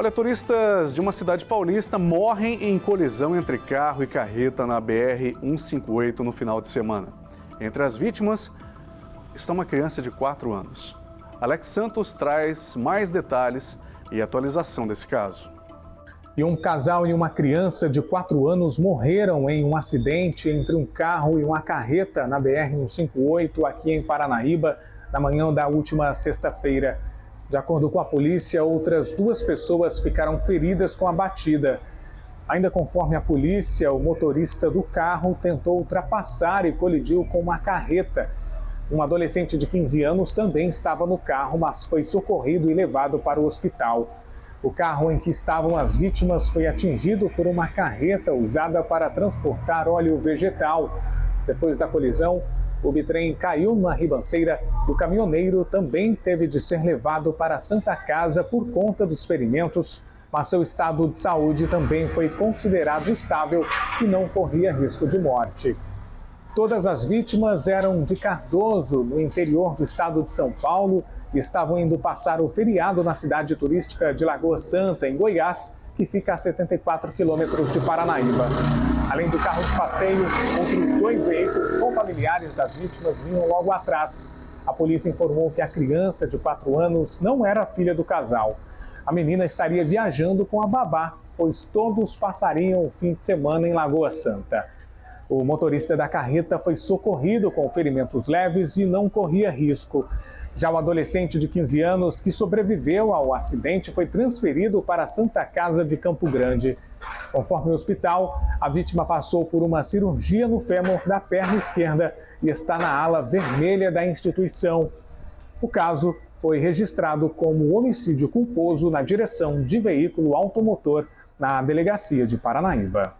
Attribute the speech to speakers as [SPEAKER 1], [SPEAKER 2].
[SPEAKER 1] Olha, turistas de uma cidade paulista morrem em colisão entre carro e carreta na BR-158 no final de semana. Entre as vítimas está uma criança de 4 anos. Alex Santos traz mais detalhes e atualização desse caso.
[SPEAKER 2] E um casal e uma criança de 4 anos morreram em um acidente entre um carro e uma carreta na BR-158 aqui em Paranaíba na manhã da última sexta-feira. De acordo com a polícia, outras duas pessoas ficaram feridas com a batida. Ainda conforme a polícia, o motorista do carro tentou ultrapassar e colidiu com uma carreta. Um adolescente de 15 anos também estava no carro, mas foi socorrido e levado para o hospital. O carro em que estavam as vítimas foi atingido por uma carreta usada para transportar óleo vegetal. Depois da colisão, o bitrem caiu na ribanceira e o caminhoneiro também teve de ser levado para a Santa Casa por conta dos ferimentos, mas seu estado de saúde também foi considerado estável e não corria risco de morte. Todas as vítimas eram de Cardoso, no interior do estado de São Paulo, e estavam indo passar o feriado na cidade turística de Lagoa Santa, em Goiás, que fica a 74 quilômetros de Paranaíba. Além do carro de passeio, outros dois veículos com familiares das vítimas vinham logo atrás. A polícia informou que a criança de 4 anos não era filha do casal. A menina estaria viajando com a babá, pois todos passariam o fim de semana em Lagoa Santa. O motorista da carreta foi socorrido com ferimentos leves e não corria risco. Já o adolescente de 15 anos que sobreviveu ao acidente foi transferido para a Santa Casa de Campo Grande. Conforme o hospital, a vítima passou por uma cirurgia no fêmur da perna esquerda e está na ala vermelha da instituição. O caso foi registrado como homicídio culposo na direção de veículo automotor na delegacia de Paranaíba.